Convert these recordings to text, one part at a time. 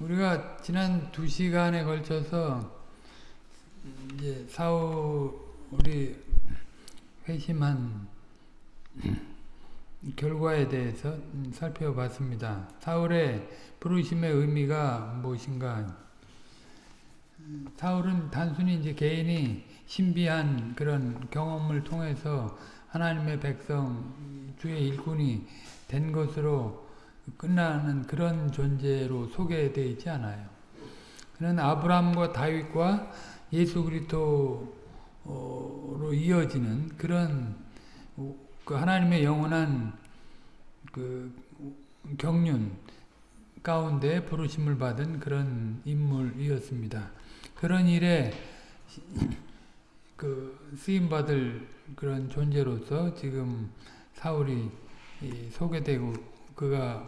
우리가 지난 두 시간에 걸쳐서 이제 사울이 회심한 결과에 대해서 살펴봤습니다. 사울의 부르심의 의미가 무엇인가? 사울은 단순히 이제 개인이 신비한 그런 경험을 통해서 하나님의 백성, 주의 일꾼이 된 것으로 끝나는 그런 존재로 소개되어 있지 않아요. 그는 아브라함과 다윗과 예수 그리스도로 이어지는 그런 그 하나님의 영원한 그 경륜 가운데 부르심을 받은 그런 인물이었습니다. 그런 일에 그 쓰임 받을 그런 존재로서 지금 사울이 소개되고 그가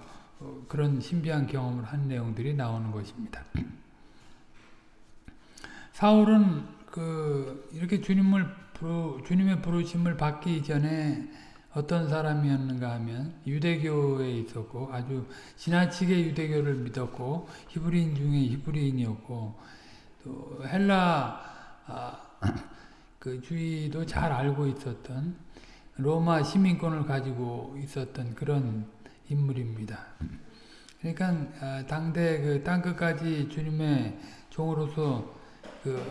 그런 신비한 경험을 한 내용들이 나오는 것입니다. 사울은 그 이렇게 주님을 부르, 주님의 부르심을 받기 전에 어떤 사람이었는가 하면 유대교에 있었고 아주 지나치게 유대교를 믿었고 히브리인 중에 히브리인이었고 또 헬라 아, 그 주의도 잘 알고 있었던 로마 시민권을 가지고 있었던 그런 인물입니다. 그러니까 아, 당대 그 땅끝까지 주님의 종으로서 그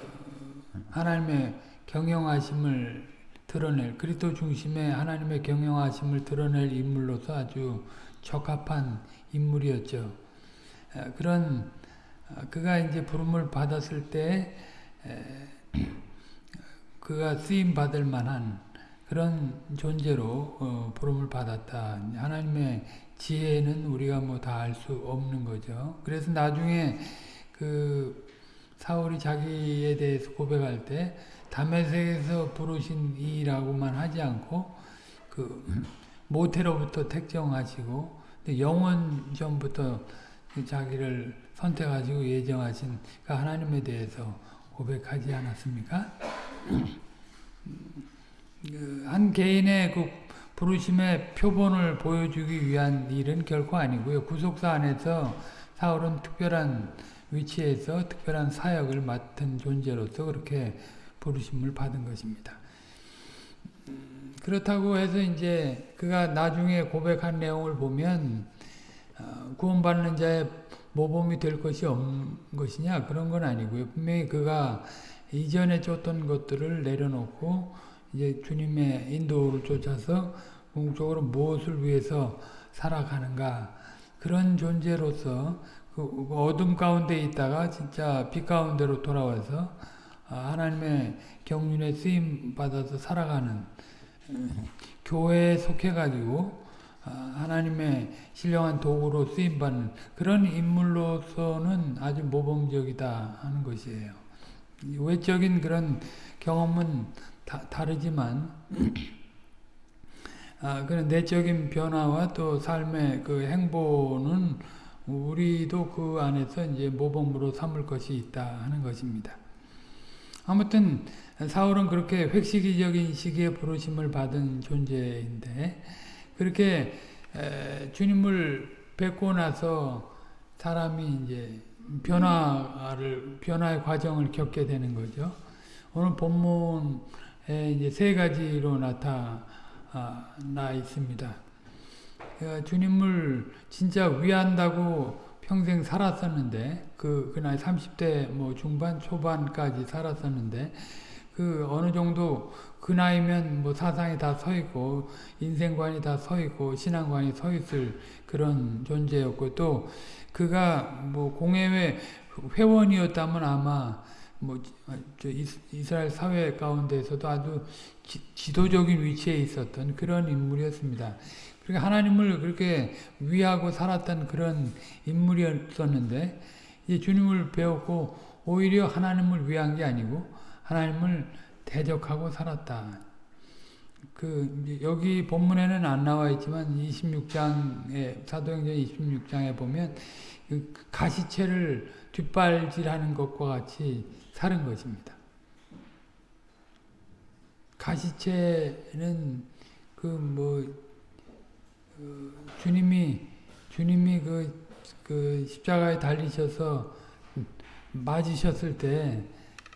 하나님의 경영하심을 드러낼 그리스도 중심의 하나님의 경영하심을 드러낼 인물로서 아주 적합한 인물이었죠. 아, 그런 아, 그가 이제 부름을 받았을 때 그가 쓰임 받을 만한 그런 존재로 어, 부름을 받았다. 하나님의 지혜는 우리가 뭐 다 알 수 없는 거죠. 그래서 나중에 그 사울이 자기에 대해서 고백할 때 담에색에서 부르신 이라고만 하지 않고 그 모태로부터 택정하시고 영원 전부터 자기를 선택하시고 예정하신 그 하나님에 대해서 고백하지 않았습니까? 그한 개인의 그 부르심의 표본을 보여주기 위한 일은 결코 아니고요. 구속사 안에서 사울은 특별한 위치에서 특별한 사역을 맡은 존재로서 그렇게 부르심을 받은 것입니다. 그렇다고 해서 이제 그가 나중에 고백한 내용을 보면 어, 구원받는 자의 모범이 될 것이 없는 것이냐 그런 건 아니고요. 분명히 그가 이전에 쫓던 것들을 내려놓고 이제 주님의 인도를 쫓아서 궁극적으로 무엇을 위해서 살아가는가 그런 존재로서 그 어둠 가운데 있다가 진짜 빛 가운데로 돌아와서 하나님의 경륜에 쓰임 받아서 살아가는 교회에 속해가지고 하나님의 신령한 도구로 쓰임받는 그런 인물로서는 아주 모범적이다 하는 것이에요. 외적인 그런 경험은 다, 다르지만 아, 그런 내적인 변화와 또 삶의 그 행보는 우리도 그 안에서 이제 모범으로 삼을 것이 있다 하는 것입니다. 아무튼 사울은 그렇게 획시기적인 시기에 부르심을 받은 존재인데 그렇게 에, 주님을 뵙고 나서 사람이 이제 변화를 변화의 과정을 겪게 되는 거죠. 오늘 본문에 이제 세 가지로 나타나 있습니다. 주님을 진짜 위한다고 평생 살았었는데 그, 그 나이 30대 뭐 중반 초반까지 살았었는데 그 어느 정도 그 나이면 뭐 사상이 다 서 있고 인생관이 다 서 있고 신앙관이 서 있을 그런 존재였고 또 그가 뭐 공회회 회원이었다면 아마 뭐 이스라엘 사회 가운데서도 아주 지, 도적인 위치에 있었던 그런 인물이었습니다. 그러니까 하나님을 그렇게 위하고 살았던 그런 인물이었었는데 이제 주님을 배웠고 오히려 하나님을 위한 게 아니고 하나님을 대적하고 살았다. 그 여기 본문에는 안 나와 있지만 26장에 사도행전 26장에 보면 그 가시체를 뒷발질하는 것과 같이 사는 것입니다. 가시체는 그뭐 그 주님이 주님이 그 그 십자가에 달리셔서 맞으셨을 때,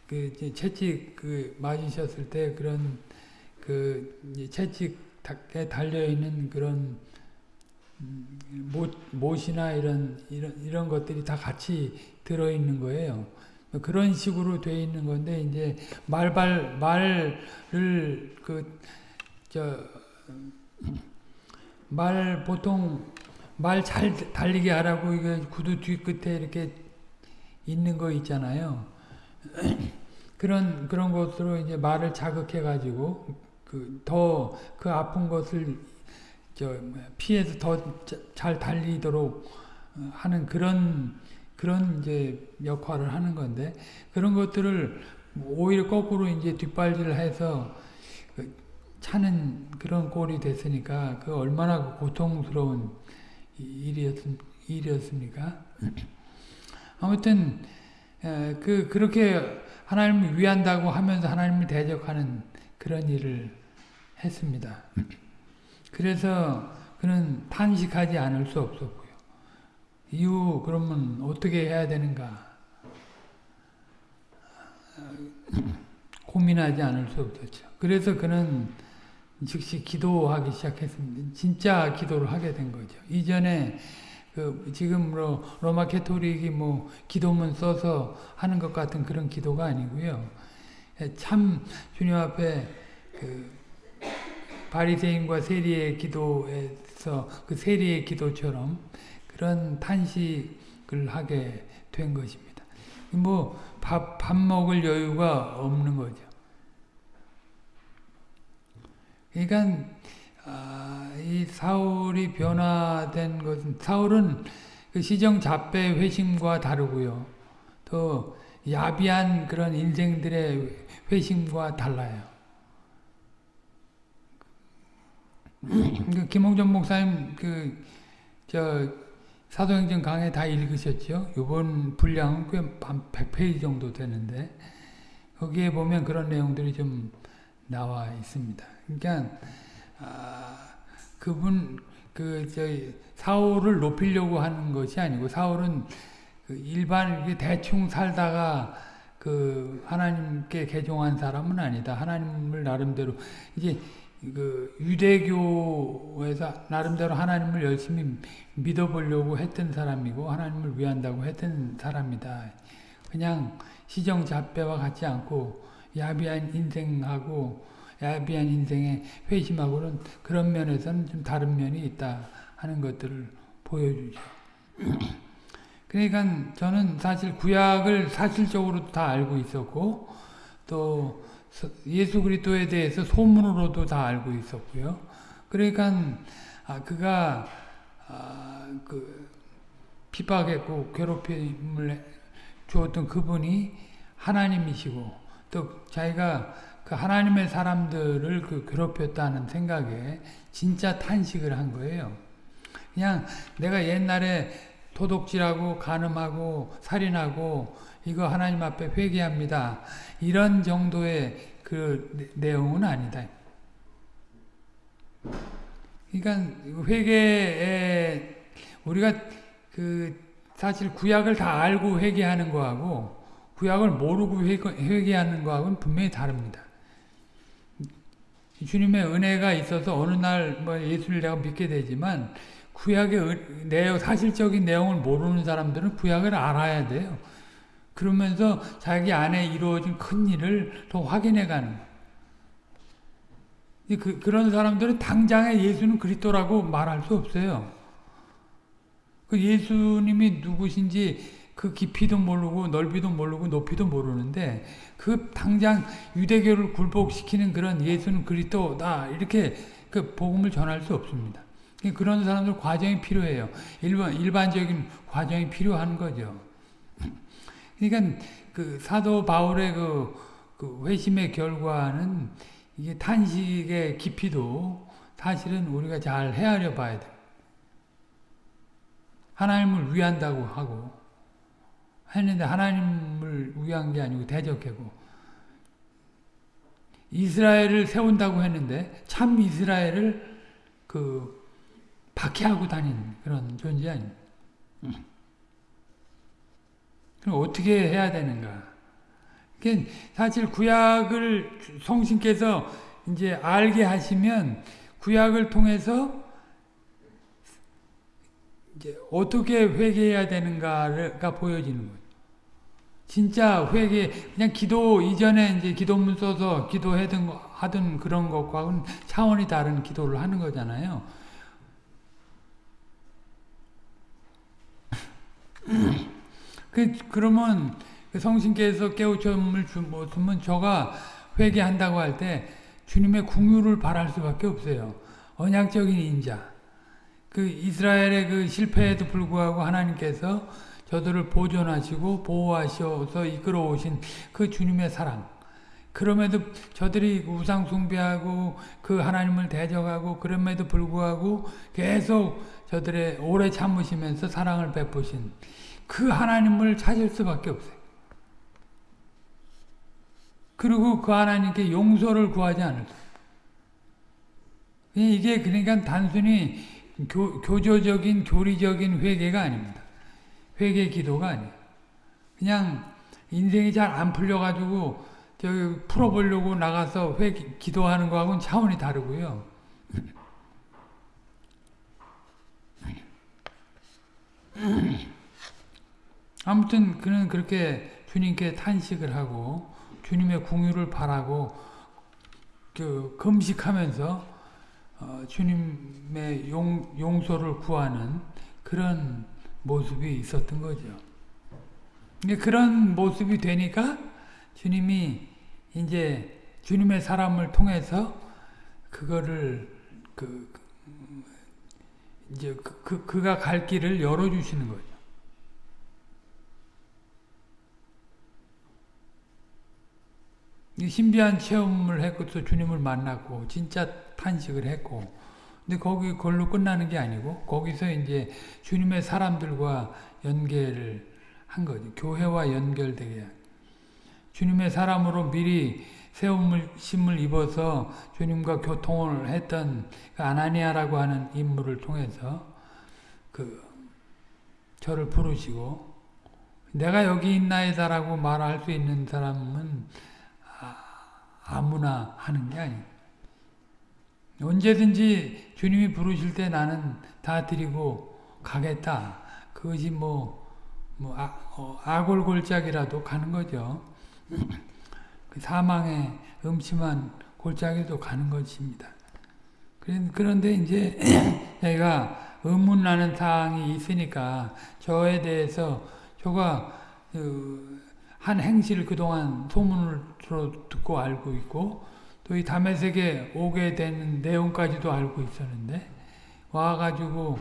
그 채찍 그 맞으셨을 때 그런 그 채찍에 달려 있는 그런 못, 못이나 이런 이런 이런 것들이 다 같이 들어 있는 거예요. 그런 식으로 돼 있는 건데 이제 말발 말을 그 저 말 보통 말 잘 달리게 하라고 이거 구두 뒤끝에 이렇게 있는 거 있잖아요. 그런 그런 것으로 이제 말을 자극해 가지고 그 더 그 아픈 것을 저 피해서 더 잘 달리도록 하는 그런 그런 이제 역할을 하는 건데 그런 것들을 오히려 거꾸로 이제 뒷발질을 해서 차는 그런 꼴이 됐으니까 그 얼마나 고통스러운 일이었, 일이었습니까? 아무튼 그 그렇게 하나님을 위한다고 하면서 하나님을 대적하는 그런 일을 했습니다. 그래서 그는 탄식하지 않을 수 없었고요. 이후 그러면 어떻게 해야 되는가 고민하지 않을 수 없었죠. 그래서 그는 즉시 기도하기 시작했습니다. 진짜 기도를 하게 된 거죠. 이전에 그 지금 로마 캐토릭이 뭐 기도문 써서 하는 것 같은 그런 기도가 아니고요. 참 주님 앞에 그 바리새인과 세리의 기도에서 그 세리의 기도처럼 그런 탄식을 하게 된 것입니다. 뭐 밥 밥 먹을 여유가 없는 거죠. 그러니까 아, 이 사울이 변화된 것은 사울은 그 시정 잡배 회심과 다르고요. 또 야비한 그런 인생들의 회심과 달라요. 그 김홍전 목사님 그 저 사도행전 강의 다 읽으셨죠? 이번 분량은 꽤한 100페이지 정도 되는데 거기에 보면 그런 내용들이 좀 나와 있습니다. 그러니까 아, 그분 그 저희 사울을 높이려고 하는 것이 아니고 사울은 그 일반 대충 살다가 그 하나님께 개종한 사람은 아니다. 하나님을 나름대로 이제 그 유대교에서 나름대로 하나님을 열심히 믿어보려고 했던 사람이고 하나님을 위한다고 했던 사람이다. 그냥 시정잡배와 같지 않고 야비한 인생하고 야비한 인생의 회심하고는 그런 면에서는 좀 다른 면이 있다 하는 것들을 보여주죠. 그러니까 저는 사실 구약을 사실적으로도 다 알고 있었고 또 예수 그리스도에 대해서 소문으로도 다 알고 있었고요. 그러니까 아, 그가 아, 그 핍박했고 괴롭힘을 주었던 그분이 하나님이시고 또 자기가 그 하나님의 사람들을 그 괴롭혔다는 생각에 진짜 탄식을 한 거예요. 그냥 내가 옛날에 도둑질하고 간음하고 살인하고 이거 하나님 앞에 회개합니다. 이런 정도의 그 내용은 아니다. 그러니까 회개에 우리가 그 사실 구약을 다 알고 회개하는 거하고 구약을 모르고 회개하는 거하고는 분명히 다릅니다. 주님의 은혜가 있어서 어느 날 뭐 예수를 내가 믿게 되지만 구약의 내용 사실적인 내용을 모르는 사람들은 구약을 알아야 돼요. 그러면서 자기 안에 이루어진 큰 일을 더 확인해 가는 그, 그런 사람들은 당장에 예수는 그리스도라고 말할 수 없어요. 그 예수님이 누구신지 그 깊이도 모르고 넓이도 모르고 높이도 모르는데 그 당장 유대교를 굴복시키는 그런 예수는 그리스도다 이렇게 그 복음을 전할 수 없습니다. 그런 사람들 과정이 필요해요. 일반 일반적인 과정이 필요한 거죠. 그러니까 그 사도 바울의 그, 그 회심의 결과는 이게 탄식의 깊이도 사실은 우리가 잘 헤아려 봐야 돼. 하나님을 위한다고 하고 했는데 하나님을 위한 게 아니고 대적하고 이스라엘을 세운다고 했는데 참 이스라엘을 그 박해하고 다닌 그런 존재 아닙니다. 그럼 어떻게 해야 되는가? 사실 구약을 성신께서 이제 알게 하시면 구약을 통해서 이제 어떻게 회개해야 되는가가 보여지는 거예요. 진짜 회개 그냥 기도 이전에 이제 기도문 써서 기도하던 하던 그런 것과는 차원이 다른 기도를 하는 거잖아요. 그 그러면 그 성신께서 깨우침을 주면 저가 회개한다고 할 때 주님의 궁유를 바랄 수밖에 없어요. 언약적인 인자. 그 이스라엘의 그 실패에도 불구하고 하나님께서 저들을 보존하시고 보호하셔서 이끌어 오신 그 주님의 사랑. 그럼에도 저들이 우상 숭배하고 그 하나님을 대적하고 그럼에도 불구하고 계속 저들의 오래 참으시면서 사랑을 베푸신 그 하나님을 찾을 수밖에 없어요. 그리고 그 하나님께 용서를 구하지 않을 수. 이게 그러니까 단순히 교, 교조적인 교리적인 회개가 아닙니다. 회개 기도가 아니에요. 그냥 인생이 잘 안 풀려가지고 저기 풀어보려고 나가서 회 기도하는 거하고는 차원이 다르고요. 아무튼 그는 그렇게 주님께 탄식을 하고 주님의 궁유를 바라고 그 금식하면서 어, 주님의 용, 용서를 구하는 그런 모습이 있었던 거죠. 그런 모습이 되니까 주님이 이제 주님의 사람을 통해서 그거를 그, 이제 그, 그, 그가 갈 길을 열어 주시는 거죠. 신비한 체험을 했고서 주님을 만났고 진짜 탄식을 했고 근데 거기 걸로 끝나는 게 아니고 거기서 이제 주님의 사람들과 연계를 한 거죠. 교회와 연결되게 주님의 사람으로 미리 세움심을 입어서 주님과 교통을 했던 그 아나니아라고 하는 인물을 통해서 그 저를 부르시고 내가 여기 있나이다라고 말할 수 있는 사람은 아무나 하는 게 아니에요. 언제든지 주님이 부르실 때 나는 다 드리고 가겠다. 그것이 뭐, 뭐 아, 어, 아골골짝이라도 가는 거죠. 그 사망의 음침한 골짜기도 가는 것입니다. 그런데 이제 내가 의문나는 사항이 있으니까 저에 대해서 저가 그 한 행실을 그동안 소문으로 듣고 알고 있고 또 이 다메섹에 오게 된 내용까지도 알고 있었는데 와가지고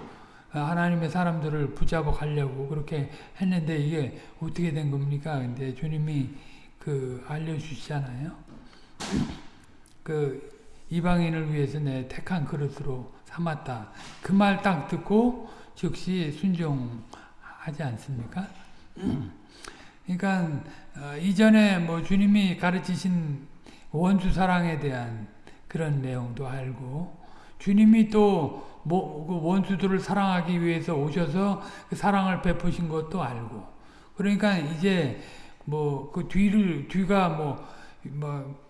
하나님의 사람들을 붙잡아 가려고 그렇게 했는데 이게 어떻게 된 겁니까? 근데 주님이 그 알려주시잖아요. 그 이방인을 위해서 내 택한 그릇으로 삼았다. 그 말 딱 듣고 즉시 순종하지 않습니까? 그러니까 어, 이전에 뭐 주님이 가르치신 원수 사랑에 대한 그런 내용도 알고 주님이 또뭐 그 원수들을 사랑하기 위해서 오셔서 그 사랑을 베푸신 것도 알고 그러니까 이제 뭐 그 뒤를 뒤가 뭐뭐 뭐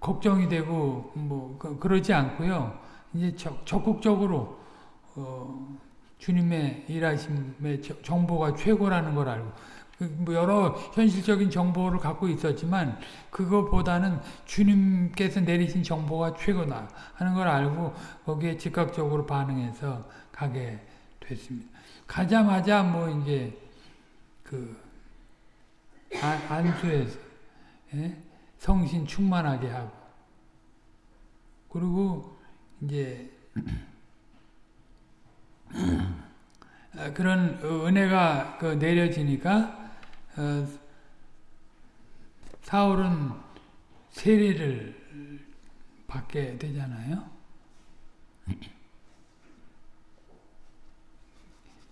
걱정이 되고 뭐 그, 그러지 않고요. 이제 적, 적극적으로 어 주님의 일하심의 정보가 최고라는 걸 알고 그뭐 여러 현실적인 정보를 갖고 있었지만 그거보다는 주님께서 내리신 정보가 최고다 하는 걸 알고 거기에 즉각적으로 반응해서 가게 됐습니다. 가자마자 뭐 이제 그 안수해서 예? 성신 충만하게 하고 그리고 이제 그런 은혜가 그 내려지니까 어, 사울은 세례를 받게 되잖아요.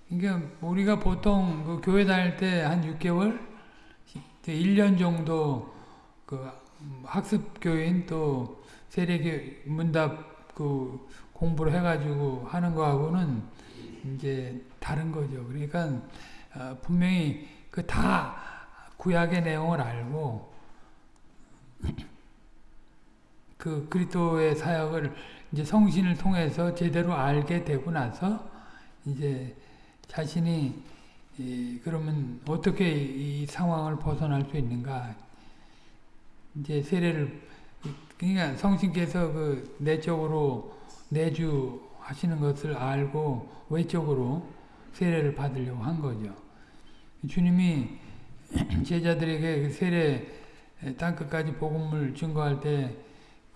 그러니까 우리가 보통 그 교회 다닐 때 한 6개월, 1년 정도 그 학습 교인 또 세례 문답 그 공부를 해가지고 하는 거하고는 이제 다른 거죠. 그러니까 어, 분명히 그 다 구약의 내용을 알고 그 그리스도의 사역을 이제 성신을 통해서 제대로 알게 되고 나서 이제 자신이 이, 그러면 어떻게 이 상황을 벗어날 수 있는가? 이제 세례를 그러니까 성신께서 그 내적으로 내주 하시는 것을 알고 외적으로 세례를 받으려고 한 거죠. 주님이 제자들에게 그 세례 땅끝까지 복음을 증거할 때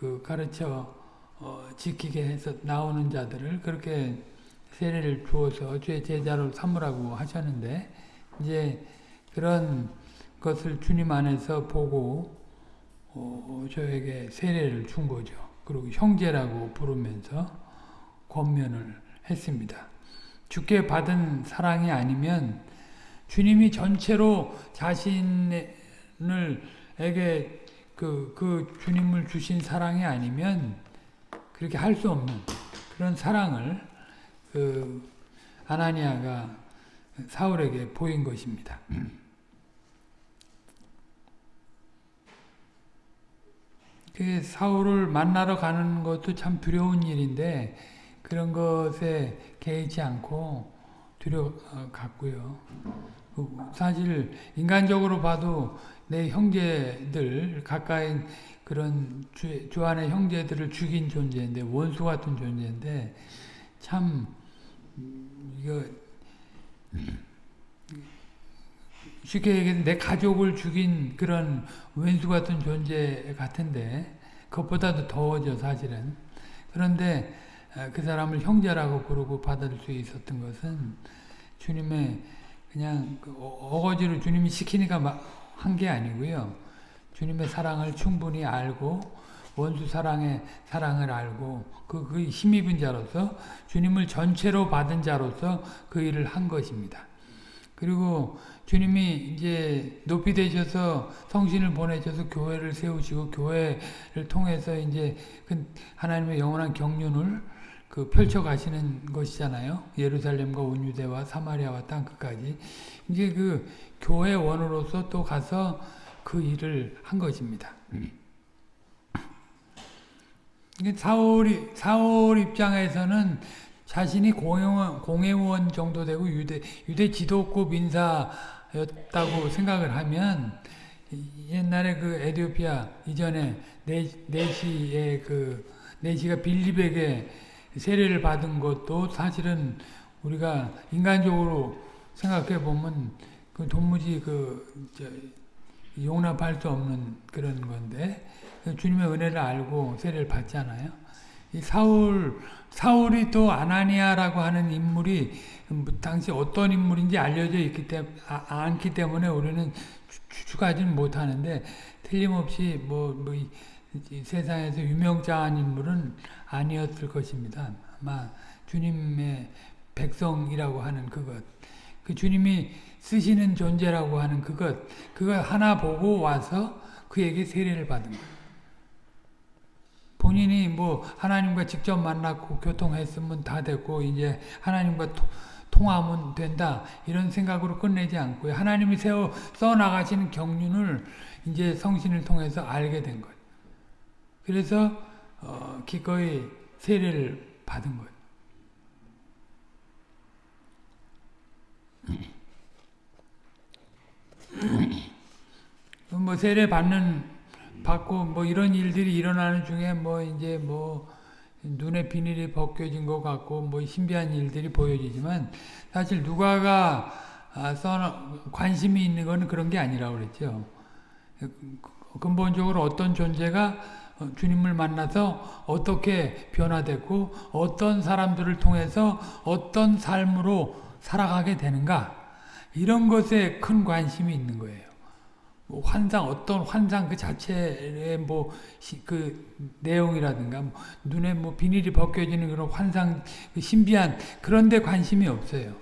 그 가르쳐 어, 지키게 해서 나오는 자들을 그렇게 세례를 주어서 주의 제자로 삼으라고 하셨는데 이제 그런 것을 주님 안에서 보고 어, 저에게 세례를 준 거죠. 그리고 형제라고 부르면서 권면을 했습니다. 주께 받은 사랑이 아니면 주님이 전체로 자신을 에게 그, 그 주님을 주신 사랑이 아니면 그렇게 할 수 없는 그런 사랑을 그 아나니아가 사울에게 보인 것입니다. 그 사울을 만나러 가는 것도 참 두려운 일인데 그런 것에 개의치 않고 두려갔고요. 그 사실 인간적으로 봐도 내 형제들 가까이 그런 주, 주 안의 형제들을 죽인 존재인데 원수 같은 존재인데 참 이거 쉽게 얘기해서 내 가족을 죽인 그런 왼수 같은 존재 같은데 그것보다도 더워져 사실은. 그런데 그 사람을 형제라고 부르고 받을 수 있었던 것은 주님의 그냥 그 어거지로 주님이 시키니까 한 게 아니고요. 주님의 사랑을 충분히 알고 원수 사랑의 사랑을 알고 그, 그 힘입은 자로서 주님을 전체로 받은 자로서 그 일을 한 것입니다. 그리고 주님이 이제 높이 되셔서 성신을 보내셔서 교회를 세우시고 교회를 통해서 이제 그 하나님의 영원한 경륜을 그 펼쳐 가시는 것이잖아요. 예루살렘과 온 유대와 사마리아와 땅 끝까지. 이제 그 교회 원으로서 또 가서 그 일을 한 것입니다. 사울 사울 입장에서는 자신이 공회원, 공회원 정도 되고 유대 유대 지도급 인사였다고 생각을 하면 옛날에 그 에디오피아 이전에 네, 네시의 그 네시가 빌립에게 세례를 받은 것도 사실은 우리가 인간적으로 생각해 보면 그 도무지 그 용납할 수 없는 그런 건데 주님의 은혜를 알고 세례를 받잖아요. 이 사울 사울이 또 아나니아라고 하는 인물이 당시 어떤 인물인지 알려져 있기 때문에 아, 않기 때문에 우리는 추측하지는 못하는데 틀림없이 뭐, 뭐 세상에서 유명자한 인물은 아니었을 것입니다. 아마 주님의 백성이라고 하는 그것, 그 주님이 쓰시는 존재라고 하는 그것, 그걸 하나 보고 와서 그에게 세례를 받은 것. 본인이 뭐 하나님과 직접 만났고 교통했으면 다 됐고 이제 하나님과 토, 통하면 된다 이런 생각으로 끝내지 않고요. 하나님이 세워 써 나가시는 경륜을 이제 성신을 통해서 알게 된 것. 그래서 어, 기꺼이 세례를 받은 거예요. 뭐 세례 받는 받고 뭐 이런 일들이 일어나는 중에 뭐 이제 뭐 눈에 비닐이 벗겨진 것 같고 뭐 신비한 일들이 보여지지만 사실 누가가 아, 써 관심이 있는 거는 그런 게 아니라고 그랬죠. 근본적으로 어떤 존재가 어, 주님을 만나서 어떻게 변화되고 어떤 사람들을 통해서 어떤 삶으로 살아가게 되는가 이런 것에 큰 관심이 있는 거예요. 뭐 환상 어떤 환상 그 자체의 뭐 그 내용이라든가 뭐 눈에 뭐 비닐이 벗겨지는 그런 환상 그 신비한 그런 데 관심이 없어요.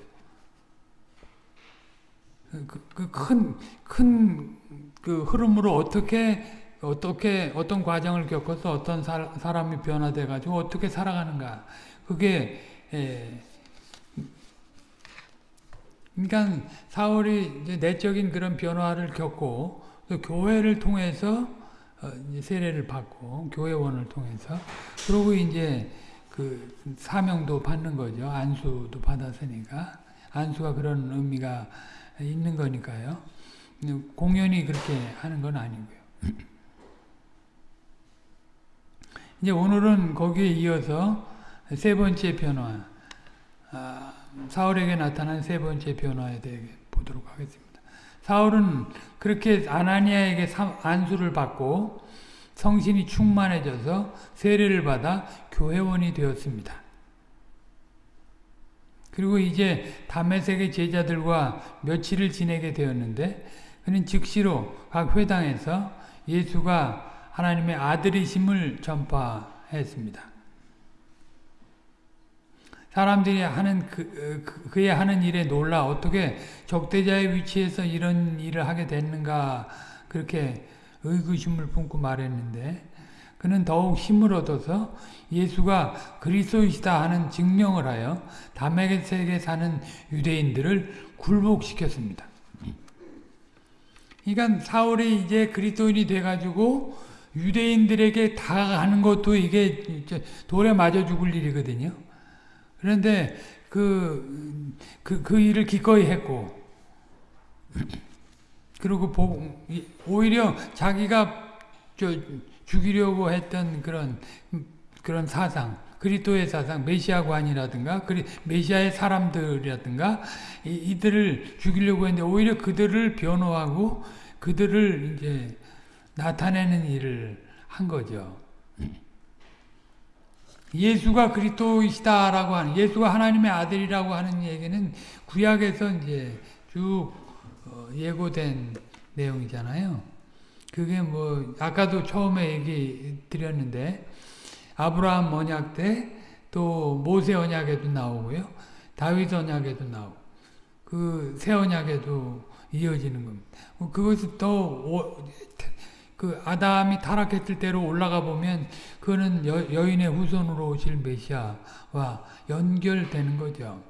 그큰 큰그 그 흐름으로 어떻게 어떻게 어떤 과정을 겪어서 어떤 사, 사람이 변화돼 가지고 어떻게 살아가는가 그게 에, 그러니까 사울이 이제 내적인 그런 변화를 겪고 또 교회를 통해서 어, 세례를 받고 교회원을 통해서 그러고 이제 그 사명도 받는 거죠. 안수도 받았으니까 안수가 그런 의미가 있는 거니까요. 공연히 그렇게 하는 건 아니고요. 이제 오늘은 거기에 이어서 세 번째 변화, 아, 사울에게 나타난 세 번째 변화에 대해 보도록 하겠습니다. 사울은 그렇게 아나니아에게 안수를 받고 성신이 충만해져서 세례를 받아 교회원이 되었습니다. 그리고 이제 다메섹의 제자들과 며칠을 지내게 되었는데 그는 즉시로 각 회당에서 예수가 하나님의 아들이심을 전파했습니다. 사람들이 하는 그, 그, 그의 하는 일에 놀라 어떻게 적대자의 위치에서 이런 일을 하게 됐는가 그렇게 의구심을 품고 말했는데 그는 더욱 힘을 얻어서 예수가 그리스도이시다 하는 증명을 하여 다메섹에 사는 유대인들을 굴복시켰습니다. 그러니까 사울이 이제 그리스도인이 돼가지고 유대인들에게 다가가는 것도 이게 돌에 맞아 죽을 일이거든요. 그런데 그, 그, 그 일을 기꺼이 했고, 그리고 오히려 자기가 저 죽이려고 했던 그런, 그런 사상, 그리스도의 사상, 메시아관이라든가, 메시아의 사람들이라든가, 이, 들을 죽이려고 했는데, 오히려 그들을 변호하고, 그들을 이제 나타내는 일을 한 거죠. 예수가 그리스도이시다라고 하는 예수가 하나님의 아들이라고 하는 얘기는 구약에서 이제 쭉 어, 예고된 내용이잖아요. 그게 뭐 아까도 처음에 얘기 드렸는데 아브라함 언약 때 또 모세 언약에도 나오고요. 다윗 언약에도 나오고 그새 언약에도 이어지는 겁니다. 그것이 또 그 아담이 타락했을 때로 올라가 보면 그거는 여, 여인의 후손으로 오실 메시아와 연결되는 거죠.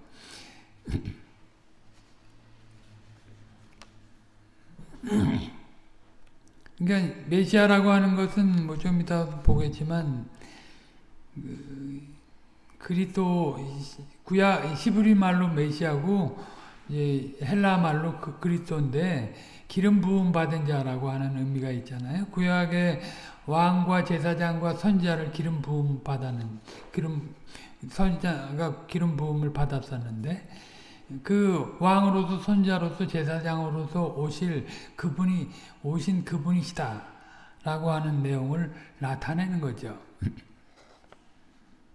그러니까 메시아라고 하는 것은 뭐 좀 이따 보겠지만 그, 그리스도 구약 히브리 말로 메시아고 헬라 말로 그, 그리스도인데 기름 부음 받은 자라고 하는 의미가 있잖아요. 구약의 왕과 제사장과 선지자를 기름 부음 받았는 기름 선지자가 기름 부음을 받았었는데 그 왕으로서 선지자로서 제사장으로서 오실 그분이 오신 그분이시다 라고 하는 내용을 나타내는 거죠.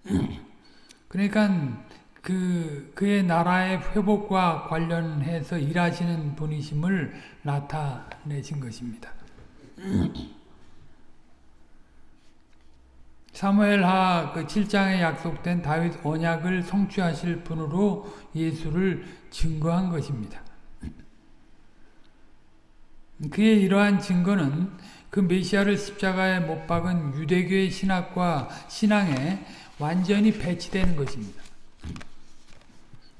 그러니까 그, 그의 나라의 회복과 관련해서 일하시는 분이심을 나타내신 것입니다. 사무엘하 그 7장에 약속된 다윗 언약을 성취하실 분으로 예수를 증거한 것입니다. 그의 이러한 증거는 그 메시아를 십자가에 못 박은 유대교의 신학과 신앙에 완전히 배치되는 것입니다.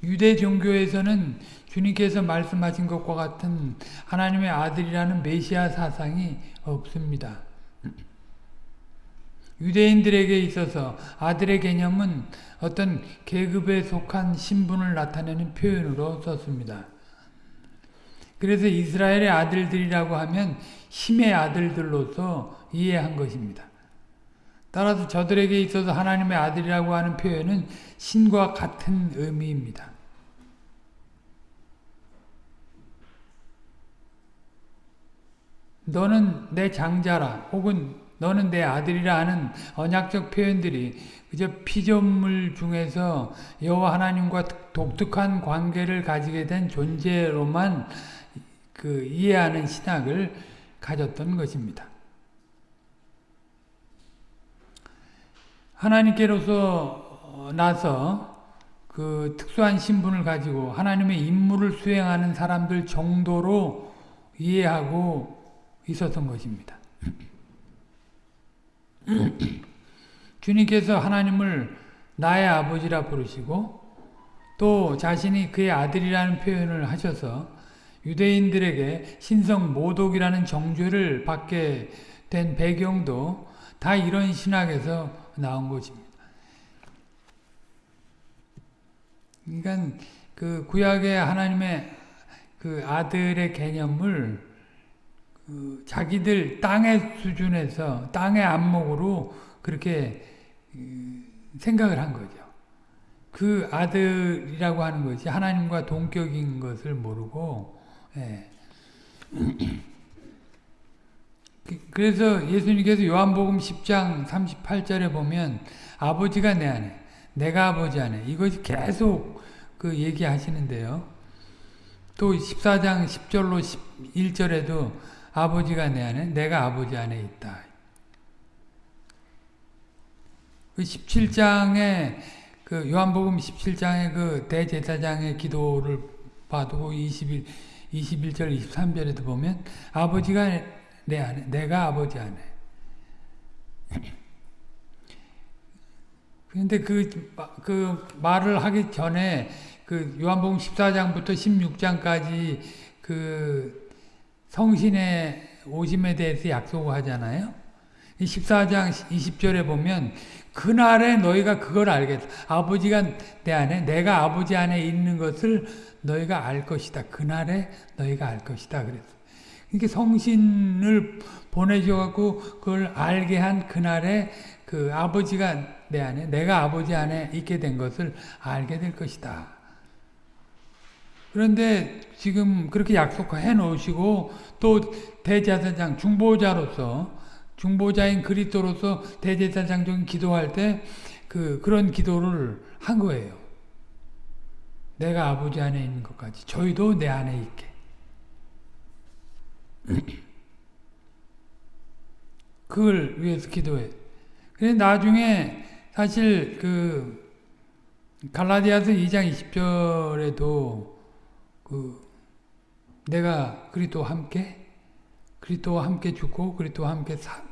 유대 종교에서는 주님께서 말씀하신 것과 같은 하나님의 아들이라는 메시아 사상이 없습니다. 유대인들에게 있어서 아들의 개념은 어떤 계급에 속한 신분을 나타내는 표현으로 썼습니다. 그래서 이스라엘의 아들들이라고 하면 힘의 아들들로서 이해한 것입니다. 따라서 저들에게 있어서 하나님의 아들이라고 하는 표현은 신과 같은 의미입니다. 너는 내 장자라 혹은 너는 내 아들이라 하는 언약적 표현들이 그저 피조물 중에서 여호와 하나님과 독특한 관계를 가지게 된 존재로만 그 이해하는 신학을 가졌던 것입니다. 하나님께로서 나서 그 특수한 신분을 가지고 하나님의 임무를 수행하는 사람들 정도로 이해하고 있었던 것입니다. 주님께서 하나님을 나의 아버지라 부르시고 또 자신이 그의 아들이라는 표현을 하셔서 유대인들에게 신성 모독이라는 정죄를 받게 된 배경도 다 이런 신학에서 나온 것입니다. 그러니까 그 구약의 하나님의 그 아들의 개념을 그 자기들 땅의 수준에서 땅의 안목으로 그렇게 생각을 한 거죠. 그 아들이라고 하는 것이 하나님과 동격인 것을 모르고 예. 그래서 예수님께서 요한복음 10장 38절에 보면 아버지가 내 안에 내가 아버지 안에 이것이 계속 그 얘기하시는데요. 또 14장 10절로 11절에도 아버지가 내 안에 내가 아버지 안에 있다. 그 17장에 그 요한복음 17장의 그 대제사장의 기도를 봐도 21 21절 23절에도 보면 아버지가 내 안에 내가 아버지 안에 그런데 그, 그 말을 하기 전에 그 요한복음 14장부터 16장까지 그 성신의 오심에 대해서 약속하잖아요. 14장 20절에 보면 그날에 너희가 그걸 알겠다. 아버지가 내 안에 내가 아버지 안에 있는 것을 너희가 알 것이다. 그날에 너희가 알 것이다. 그랬어. 이게 성신을 보내줘 갖고 그걸 알게 한 그날에 그 아버지가 내 안에 내가 아버지 안에 있게 된 것을 알게 될 것이다. 그런데 지금 그렇게 약속해 놓으시고 또 대제사장 중보자로서 중보자인 그리스도로서 대제사장적인 기도할 때 그 그런 기도를 한 거예요. 내가 아버지 안에 있는 것 같이 저희도 내 안에 있게. 그걸 위해서 기도해. 그래 나중에 사실 그 갈라디아서 2장 20절에도 그 내가 그리스도와 함께 그리스도와 함께 죽고 그리스도와 함께 사,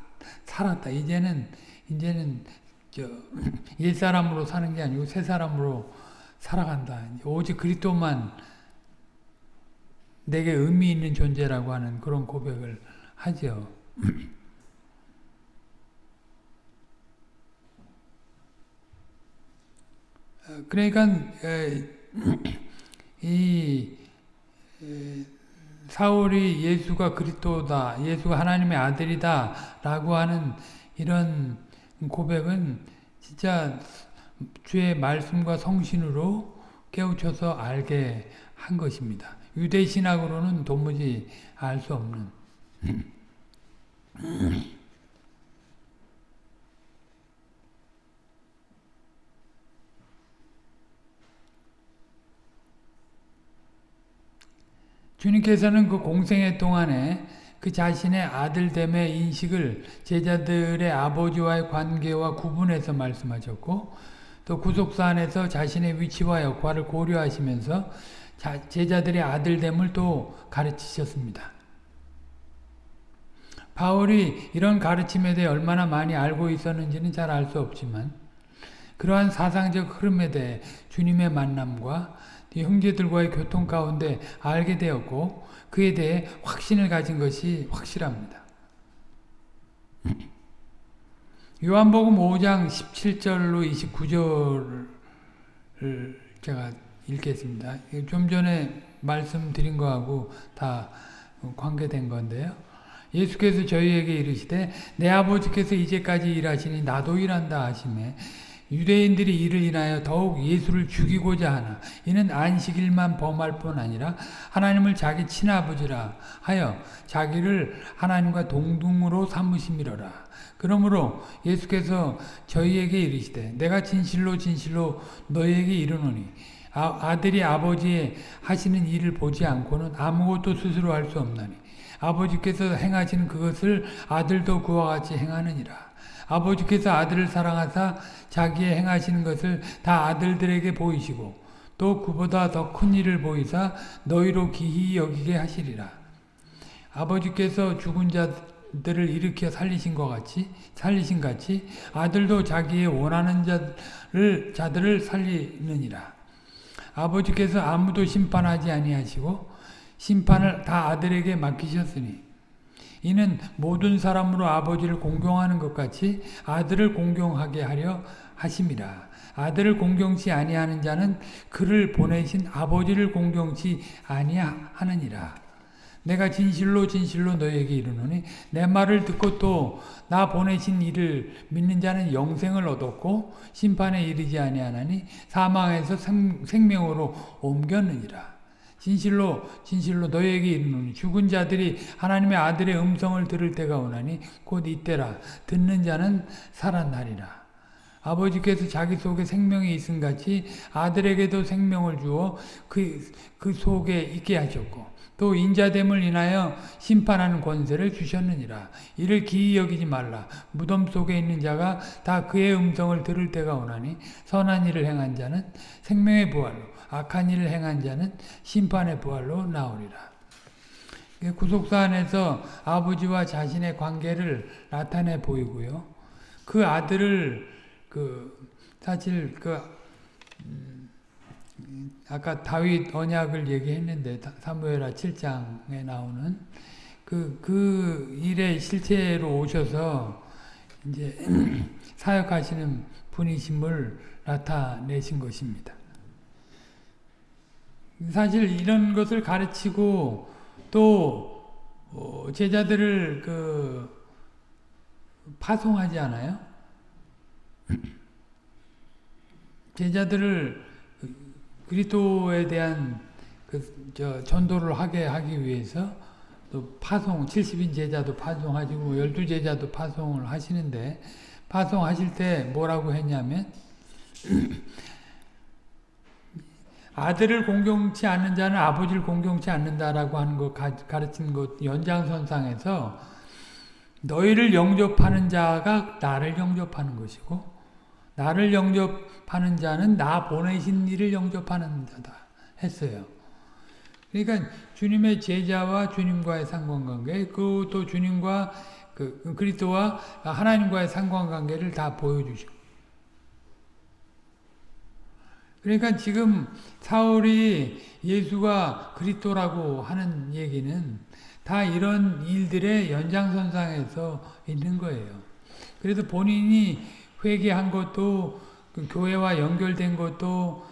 살았다. 이제는 이제는 저 옛사람으로 사는 게 아니고 새 사람으로 살아간다. 오직 그리스도만 내게 의미 있는 존재라고 하는 그런 고백을 하죠. 그러니까 이 사울이 예수가 그리스도다, 예수가 하나님의 아들이다 라고 하는 이런 고백은 진짜 주의 말씀과 성신으로 깨우쳐서 알게 한 것입니다. 유대 신학으로는 도무지 알 수 없는. 주님께서는 그 공생애 동안에 그 자신의 아들됨의 인식을 제자들의 아버지와의 관계와 구분해서 말씀하셨고 또 구속사 안에서 자신의 위치와 역할을 고려하시면서 제자들의 아들됨을 또 가르치셨습니다. 바울이 이런 가르침에 대해 얼마나 많이 알고 있었는지는 잘 알 수 없지만 그러한 사상적 흐름에 대해 주님의 만남과 형제들과의 교통 가운데 알게 되었고 그에 대해 확신을 가진 것이 확실합니다. 요한복음 5장 17절로 29절을 제가 읽겠습니다. 좀 전에 말씀드린 거하고 다 관계된 건데요. 예수께서 저희에게 이르시되 내 아버지께서 이제까지 일하시니 나도 일한다 하시매 유대인들이 이를 인하여 더욱 예수를 죽이고자 하나. 이는 안식일만 범할 뿐 아니라 하나님을 자기 친아버지라 하여 자기를 하나님과 동등으로 삼으심이로라. 그러므로 예수께서 저희에게 이르시되 내가 진실로 진실로 너희에게 이르노니 아, 들이 아버지의 하시는 일을 보지 않고는 아무것도 스스로 할 수 없나니 아버지께서 행하시는 그것을 아들도 그와 같이 행하느니라 아버지께서 아들을 사랑하사 자기의 행하시는 것을 다 아들들에게 보이시고 또 그보다 더 큰 일을 보이사 너희로 기히 여기게 하시리라. 아버지께서 죽은 자들을 일으켜 살리신 것 같이 살리신 같이 아들도 자기의 원하는 자를 자들을 살리느니라. 아버지께서 아무도 심판하지 아니하시고 심판을 다 아들에게 맡기셨으니 이는 모든 사람으로 아버지를 공경하는 것 같이 아들을 공경하게 하려 하심이라. 아들을 공경치 아니하는 자는 그를 보내신 아버지를 공경치 아니하느니라. 내가 진실로 진실로 너에게 이르노니 내 말을 듣고 또 나 보내신 이를 믿는 자는 영생을 얻었고 심판에 이르지 아니하나니 사망에서 생, 생명으로 옮겼느니라. 진실로 진실로 너에게 이르노니 죽은 자들이 하나님의 아들의 음성을 들을 때가 오나니 곧 이때라 듣는 자는 살아나리라. 아버지께서 자기 속에 생명이 있음 같이 아들에게도 생명을 주어 그, 그 속에 있게 하셨고 또 인자됨을 인하여 심판하는 권세를 주셨느니라. 이를 기이 여기지 말라. 무덤 속에 있는 자가 다 그의 음성을 들을 때가 오나니 선한 일을 행한 자는 생명의 부활로 악한 일을 행한 자는 심판의 부활로 나오리라. 구속사 안에서 아버지와 자신의 관계를 나타내 보이고요. 그 아들을 그 사실 그 음, 아까 다윗 언약을 얘기했는데 사무엘하 7장에 나오는 그, 그 일의 실체로 오셔서 이제 사역하시는 분이심을 나타내신 것입니다. 사실 이런 것을 가르치고 또 어, 제자들을 그 파송하지 않아요? 제자들을 그리스도에 대한 그 전도를 하게 하기 위해서 또 파송 70인 제자도 파송하시고 12제자도 파송을 하시는데 파송하실 때 뭐라고 했냐면 아들을 공경치 않는 자는 아버지를 공경치 않는다라고 하는 거 가르치는 것 연장선상에서 너희를 영접하는 자가 나를 영접하는 것이고 나를 영접하는 자는 나 보내신 이를 영접하는 자다 했어요. 그러니까 주님의 제자와 주님과의 상관관계, 그또 주님과 그 그리스도와 하나님과의 상관관계를 다 보여주시고. 그러니까 지금 사울이 예수가 그리스도라고 하는 얘기는 다 이런 일들의 연장선상에서 있는 거예요. 그래서 본인이 회개한 것도 그 교회와 연결된 것도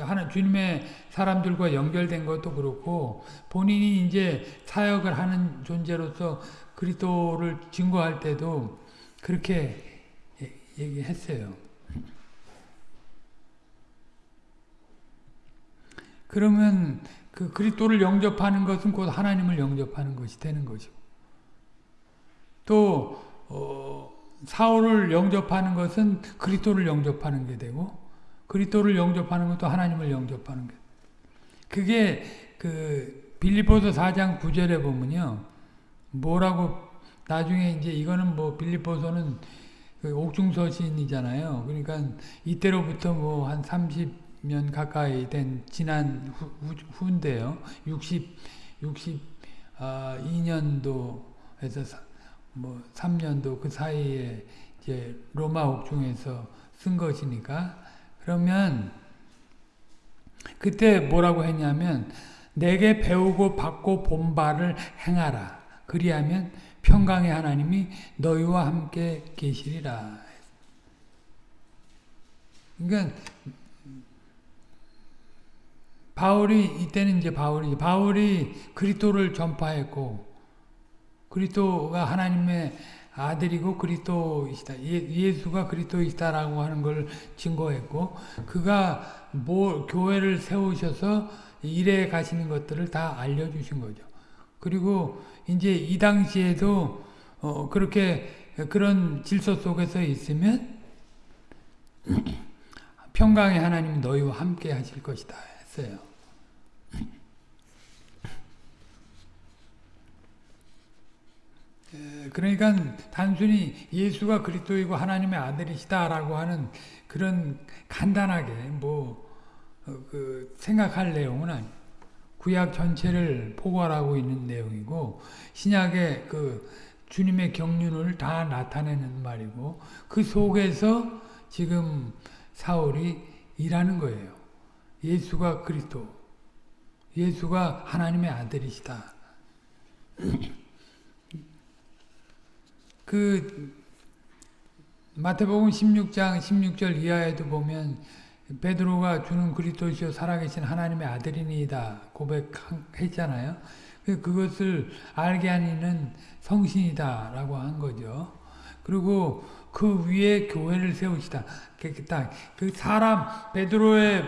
하나 주님의 사람들과 연결된 것도 그렇고 본인이 이제 사역을 하는 존재로서 그리스도를 증거할 때도 그렇게 얘기했어요. 그러면 그 그리스도를 영접하는 것은 곧 하나님을 영접하는 것이 되는 것이고 또 어, 사울을 영접하는 것은 그리스도를 영접하는 게 되고 그리스도를 영접하는 것도 하나님을 영접하는 게 그게 그 빌립보서 4장 9절에 보면요. 뭐라고 나중에 이제 이거는 뭐 빌립보서는 그 옥중서신이잖아요. 그러니까 이때로부터 뭐 한 30 년 가까이 된 지난 후, 후 인데요. 60 62년도에서 뭐 3년도 그 사이에 이제 로마 옥중에서 쓴 것이니까 그러면 그때 뭐라고 했냐면 내게 배우고 받고 본 바를 행하라. 그리하면 평강의 하나님이 너희와 함께 계시리라. 그러니까 바울이 이때는 이제 바울이 바울이 그리스도를 전파했고 그리스도가 하나님의 아들이고 그리스도이시다. 예, 수가 그리스도이시다라고 하는 걸 증거했고 그가 뭐 교회를 세우셔서 일해 가시는 것들을 다 알려 주신 거죠. 그리고 이제 이 당시에도 어 그렇게 그런 질서 속에서 있으면 평강의 하나님 너희와 함께 하실 것이다 했어요. 그러니까 단순히 예수가 그리스도이고 하나님의 아들이시다라고 하는 그런 간단하게 뭐그 어, 생각할 내용은 아니. 구약 전체를 포괄하고 있는 내용이고 신약의 그 주님의 경륜을 다 나타내는 말이고 그 속에서 지금 사울이 일하는 거예요. 예수가 그리스도, 예수가 하나님의 아들이시다. 그 마태복음 16장 16절 이하에도 보면 베드로가 주는 그리스도시요 살아계신 하나님의 아들이니이다 고백했잖아요. 그 그것을 알게 하는 성신이다라고 한 거죠. 그리고 그 위에 교회를 세우시다. 그 사람 베드로의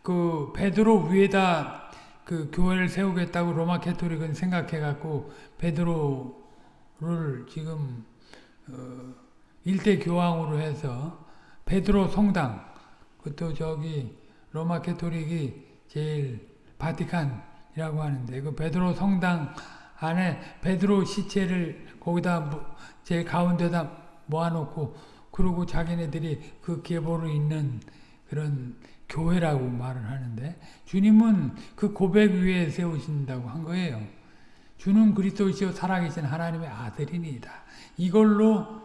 그 베드로 위에다 그 교회를 세우겠다고 로마 캐토릭은 생각해 갖고 베드로 를 지금 어 일대 교황으로 해서 베드로 성당 그것도 저기 로마 캐토릭이 제일 바티칸이라고 하는데 그 베드로 성당 안에 베드로 시체를 거기다 제 가운데다 모아놓고 그러고 자기네들이 그 계보로 있는 그런 교회라고 말을 하는데 주님은 그 고백 위에 세우신다고 한 거예요. 주는 그리스도시요 살아계신 하나님의 아들이니다. 이걸로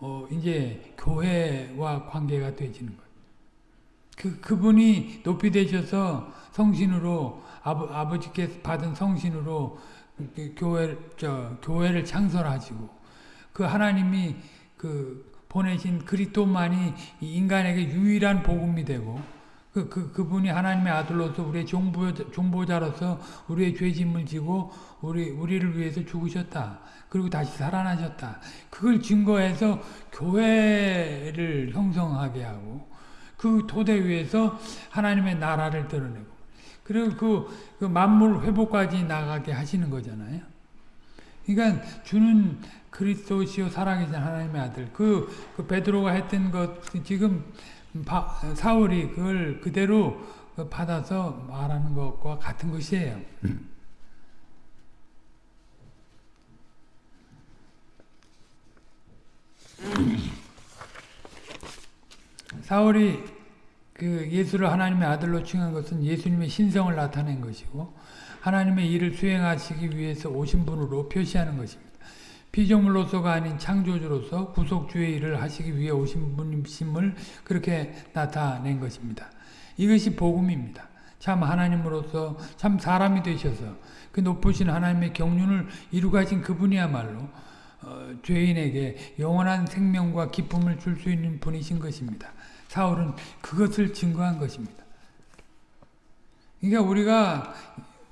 어 이제 교회와 관계가 되지는 거예요. 그 그분이 높이 되셔서 성신으로 아버, 아버지께 받은 성신으로 그 교회 저 교회를 창설하시고 그 하나님이 그 보내신 그리스도만이 인간에게 유일한 복음이 되고 그, 그, 그분이 하나님의 아들로서 우리의 종보, 종보자로서 우리의 죄짐을 지고 우리, 우리를 위해서 죽으셨다. 그리고 다시 살아나셨다. 그걸 증거해서 교회를 형성하게 하고 그 토대 위에서 하나님의 나라를 드러내고 그리고 그, 그 만물 회복까지 나가게 하시는 거잖아요. 그러니까 주는 그리스도시요 살아계신 하나님의 아들. 그, 그 베드로가 했던 것 지금 바, 사울이 그걸 그대로 받아서 말하는 것과 같은 것이에요. 사울이 그 예수를 하나님의 아들로 칭한 것은 예수님의 신성을 나타낸 것이고 하나님의 일을 수행하시기 위해서 오신 분으로 표시하는 것입니다. 피조물로서가 아닌 창조주로서 구속주의 일을 하시기 위해 오신 분임을 그렇게 나타낸 것입니다. 이것이 복음입니다. 참 하나님으로서 참 사람이 되셔서 그 높으신 하나님의 경륜을 이루가신 그분이야말로 어, 죄인에게 영원한 생명과 기쁨을 줄 수 있는 분이신 것입니다. 사울은 그것을 증거한 것입니다. 그러니까 우리가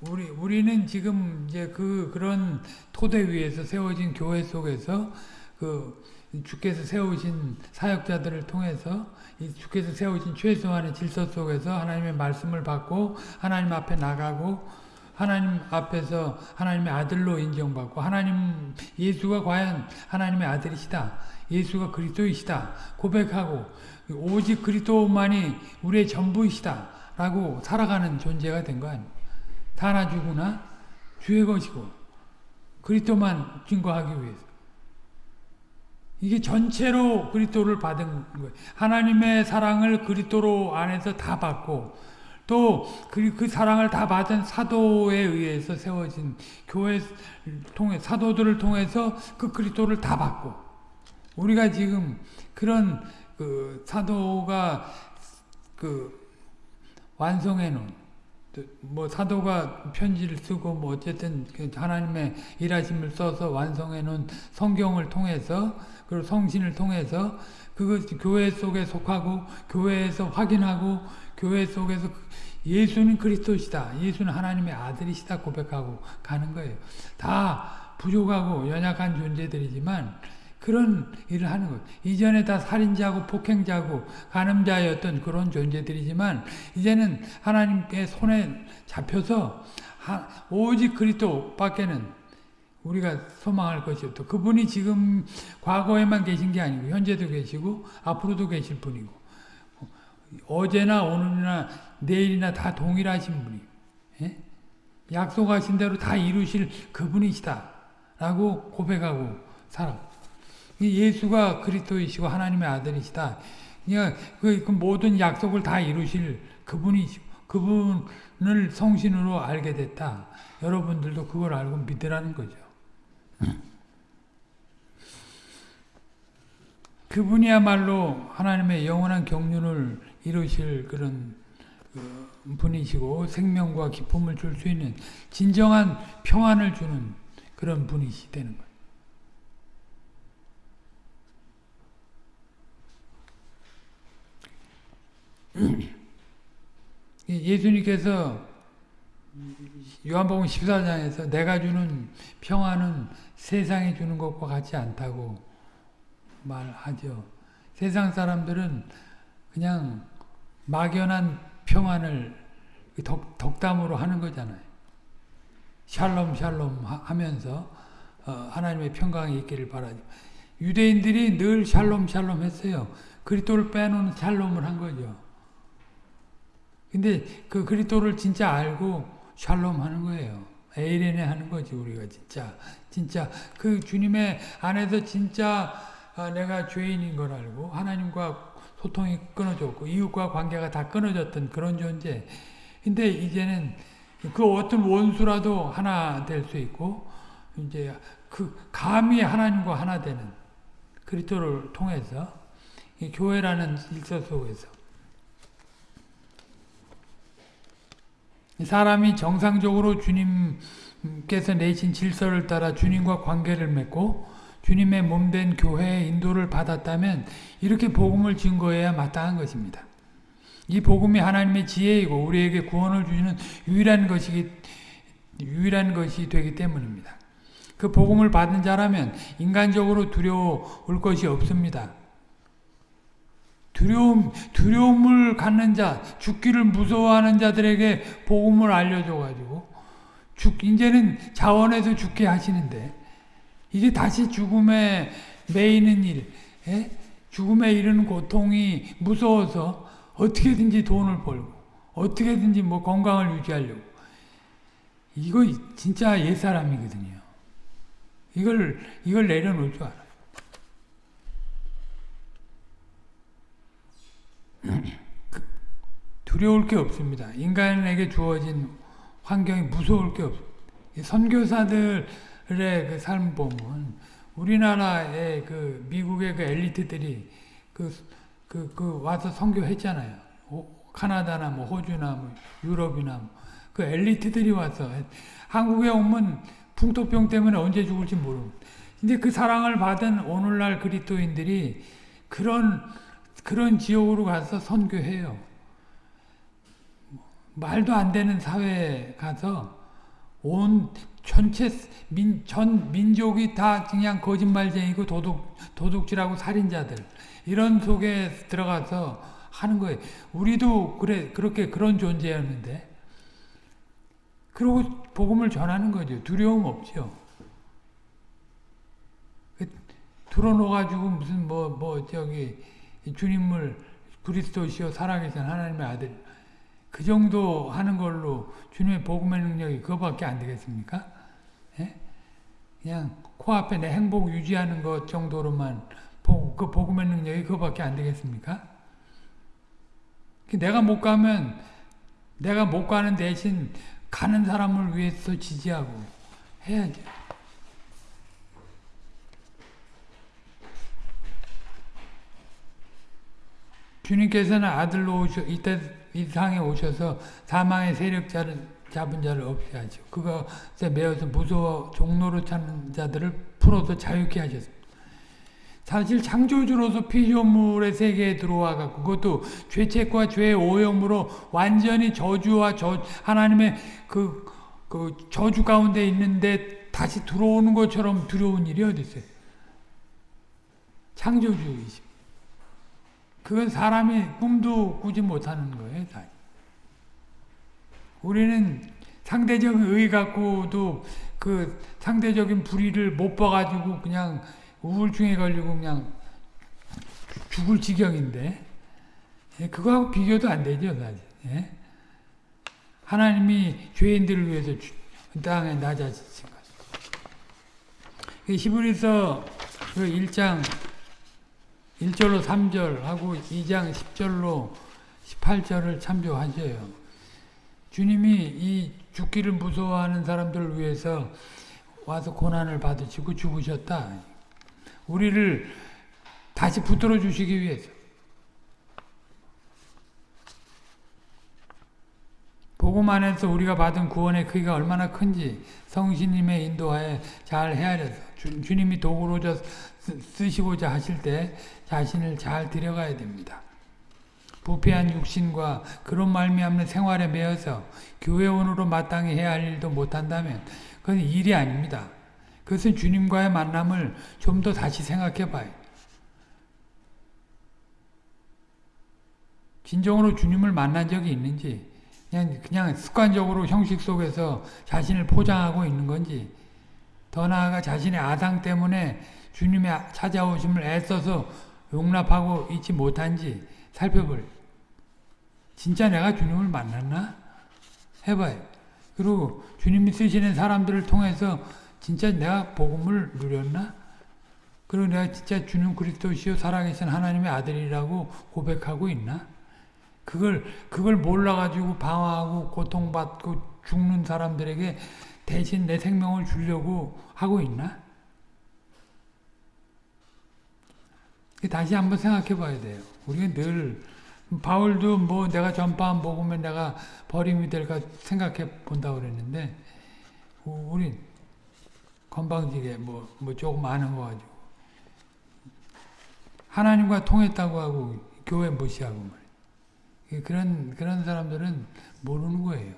우리 우리는 지금 이제 그 그런 토대 위에서 세워진 교회 속에서 그 주께서 세우신 사역자들을 통해서 이 주께서 세우신 최소한의 질서 속에서 하나님의 말씀을 받고 하나님 앞에 나가고 하나님 앞에서 하나님의 아들로 인정받고 하나님 예수가 과연 하나님의 아들이시다. 예수가 그리스도이시다. 고백하고 오직 그리스도만이 우리의 전부이시다. 라고 살아가는 존재가 된 거 아닙니까? 죽으나 주의 것이고 그리스도만 증거하기 위해서 이게 전체로 그리스도를 받은 거예요. 하나님의 사랑을 그리스도로 안에서 다 받고 또그 그 사랑을 다 받은 사도에 의해서 세워진 교회 통해 사도들을 통해서 그 그리스도를 다 받고 우리가 지금 그런 그 사도가 그 완성해 놓은 뭐 사도가 편지를 쓰고 뭐 어쨌든 그 하나님의 일하심을 써서 완성해 놓은 성경을 통해서 그리고 성신을 통해서 그것 교회 속에 속하고 교회에서 확인하고 교회 속에서 예수는 그리스도시다. 예수는 하나님의 아들이시다 고백하고 가는 거예요. 다 부족하고 연약한 존재들이지만 그런 일을 하는 것. 이전에 다 살인자고 폭행자고 간음자였던 그런 존재들이지만 이제는 하나님께 손에 잡혀서 오직 그리스도밖에는 우리가 소망할 것이 없다. 그분이 지금 과거에만 계신 게 아니고 현재도 계시고 앞으로도 계실 분이고 어제나 오늘이나 내일이나 다 동일하신 분이 예? 약속하신 대로 다 이루실 그분이시다 라고 고백하고 살아 예수가 그리스도이시고 하나님의 아들이시다. 그러니까 그, 그 모든 약속을 다 이루실 그분이시고 그분을 성신으로 알게 됐다. 여러분들도 그걸 알고 믿으라는 거죠. 그분이야말로 하나님의 영원한 경륜을 이루실 그런 그 분이시고 생명과 기쁨을 줄 수 있는 진정한 평안을 주는 그런 분이시 되는 거예요. 예수님께서 요한복음 14장에서 내가 주는 평안은 세상이 주는 것과 같지 않다고 말하죠. 세상 사람들은 그냥 막연한 평안을 덕, 덕담으로 하는 거잖아요. 샬롬 샬롬 하면서 어, 하나님의 평강이 있기를 바라죠. 유대인들이 늘 샬롬 샬롬 했어요. 그리스도를 빼놓은 샬롬을 한 거죠. 근데 그 그리스도를 진짜 알고 샬롬 하는 거예요. 에이레네 하는 거지 우리가 진짜 진짜 그 주님의 안에서 진짜 아, 내가 죄인인 걸 알고 하나님과 소통이 끊어졌고 이웃과 관계가 다 끊어졌던 그런 존재. 근데 이제는 그 어떤 원수라도 하나 될 수 있고 이제 그 감히 하나님과 하나 되는 그리스도를 통해서 교회라는 일서 속에서 사람이 정상적으로 주님께서 내신 질서를 따라 주님과 관계를 맺고 주님의 몸된 교회의 인도를 받았다면 이렇게 복음을 증거해야 마땅한 것입니다. 이 복음이 하나님의 지혜이고 우리에게 구원을 주시는 유일한 것이 유일한 것이 되기 때문입니다. 그 복음을 받은 자라면 인간적으로 두려울 것이 없습니다. 두려움, 두려움을 갖는 자, 죽기를 무서워하는 자들에게 복음을 알려줘가지고, 죽, 이제는 자원에서 죽게 하시는데, 이제 다시 죽음에 매이는 일, 에? 예? 죽음에 이르는 고통이 무서워서 어떻게든지 돈을 벌고, 어떻게든지 뭐 건강을 유지하려고. 이거 진짜 옛사람이거든요. 이걸, 이걸 내려놓을 줄 알아요. 두려울 게 없습니다. 인간에게 주어진 환경이 무서울 게 없습니다. 선교사들의 그 삶 보면 우리나라의 그 미국의 그 엘리트들이 그, 그, 그 와서 선교했잖아요. 카나다나 뭐 호주나 뭐 유럽이나 뭐 그 엘리트들이 와서 한국에 오면 풍토병 때문에 언제 죽을지 모르고 근데 그 사랑을 받은 오늘날 그리스도인들이 그런 그런 지역으로 가서 선교해요. 말도 안 되는 사회에 가서 온 전체 민, 전 민족이 다 그냥 거짓말쟁이고 도둑, 도둑질하고 살인자들 이런 속에 들어가서 하는 거예요. 우리도 그래 그렇게 그런 존재였는데 그리고 복음을 전하는 거죠. 두려움 없죠. 들어놓아가지고 무슨 뭐뭐 뭐 저기 주님을 그리스도시요 살아계신 하나님의 아들 그 정도 하는 걸로 주님의 복음의 능력이 그거밖에 안 되겠습니까? 예? 그냥 코앞에 내 행복 유지하는 것 정도로만 그 복음의 능력이 그거밖에 안 되겠습니까? 내가 못 가면 내가 못 가는 대신 가는 사람을 위해서 지지하고 해야죠. 주님께서는 아들로 오셔 이때 이 상에 오셔서 사망의 세력자를 잡은 자를 없이 하죠. 그것에 매어서 무서워 종로로 찾는 자들을 풀어서 자유케 하셨습니다. 사실 창조주로서 피조물의 세계에 들어와 갖고 그것도 죄책과 죄의 오염으로 완전히 저주와 저 하나님의 그, 그 저주 가운데 있는데 다시 들어오는 것처럼 두려운 일이 어디 있어요? 창조주이십니다. 그건 사람이 꿈도 꾸지 못하는 거예요. 다. 우리는 상대적인 의 갖고도 그 상대적인 불의를 못 봐가지고 그냥 우울증에 걸리고 그냥 죽을 지경인데 예, 그거하고 비교도 안 되죠. 사실. 예? 하나님이 죄인들을 위해서 땅에 낮아지신 것. 히브리서 그 1장 1절로 3절 하고 2장 10절로 18절을 참조하셔요. 주님이 이 죽기를 무서워하는 사람들을 위해서 와서 고난을 받으시고 죽으셨다. 우리를 다시 붙들어 주시기 위해서. 복음 안에서 우리가 받은 구원의 크기가 얼마나 큰지 성신님의 인도하에 잘 헤아려서 주, 주님이 도구로서 쓰- 쓰시고자 하실 때 자신을 잘 들여가야 됩니다. 부패한 육신과 그런 말미암는 생활에 매여서 교회원으로 마땅히 해야 할 일도 못한다면 그건 일이 아닙니다. 그것은 주님과의 만남을 좀 더 다시 생각해 봐요. 진정으로 주님을 만난 적이 있는지 그냥 그냥 습관적으로 형식 속에서 자신을 포장하고 있는 건지 더 나아가 자신의 아상 때문에 주님의 찾아오심을 애써서 용납하고 있지 못한지 살펴볼 진짜 내가 주님을 만났나? 해봐요. 그리고 주님이 쓰시는 사람들을 통해서 진짜 내가 복음을 누렸나? 그리고 내가 진짜 주님 그리스도시요 살아계신 하나님의 아들이라고 고백하고 있나? 그걸 그걸 몰라가지고 방황하고 고통받고 죽는 사람들에게 대신 내 생명을 주려고 하고 있나? 다시 한번 생각해 봐야 돼요. 우리가 늘 바울도 뭐 내가 전파한 복음에 내가 버림이 될까 생각해 본다고 그랬는데 우린 건방지게 뭐, 뭐 조금 아는 거 가지고 하나님과 통했다고 하고 교회 무시하고 말이에요. 그런 그런 사람들은 모르는 거예요.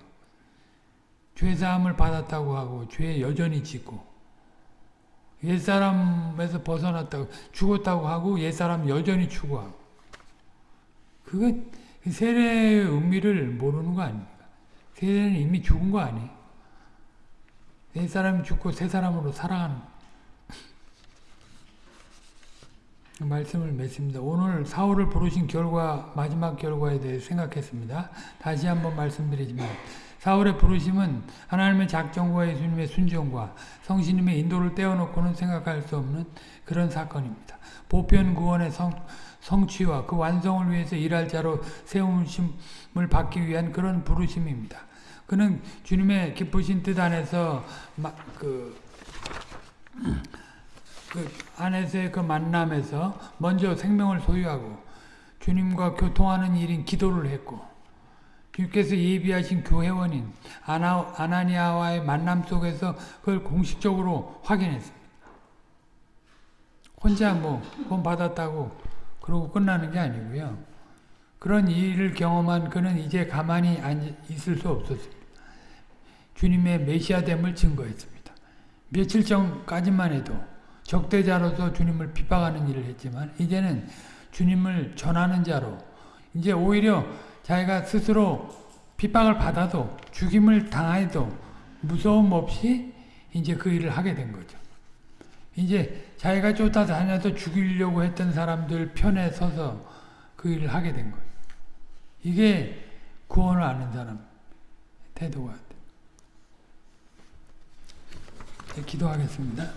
죄 사함을 받았다고 하고 죄 여전히 짓고 옛사람에서 벗어났다고 죽었다고 하고 옛사람 여전히 추구하고 그거 세례의 의미를 모르는 거 아닙니까? 세례는 이미 죽은 거 아니에요? 옛사람이 죽고 새 사람으로 살아가는 말씀을 맺습니다. 오늘 사울을 부르신 결과 마지막 결과에 대해 생각했습니다. 다시 한번 말씀드리지만 사울의 부르심은 하나님의 작정과 예수님의 순종과 성신님의 인도를 떼어놓고는 생각할 수 없는 그런 사건입니다. 보편 구원의 성, 성취와 그 완성을 위해서 일할 자로 세움을 받기 위한 그런 부르심입니다. 그는 주님의 기쁘신 뜻 안에서 그, 그 안에서의 그 만남에서 먼저 생명을 소유하고 주님과 교통하는 일인 기도를 했고 주님께서 예비하신 교회원인 아나, 아나니아와의 만남 속에서 그걸 공식적으로 확인했습니다. 혼자 뭐 구원 받았다고 그러고 끝나는 게 아니고요. 그런 일을 경험한 그는 이제 가만히 있을 수 없었습니다. 주님의 메시아됨을 증거했습니다. 며칠 전까지만 해도 적대자로서 주님을 핍박하는 일을 했지만 이제는 주님을 전하는 자로 이제 오히려 자기가 스스로 핍박을 받아도 죽임을 당해도 무서움 없이 이제 그 일을 하게 된 거죠. 이제 자기가 쫓아다녀서 죽이려고 했던 사람들 편에 서서 그 일을 하게 된 거예요. 이게 구원을 아는 사람 태도가 돼. 기도하겠습니다.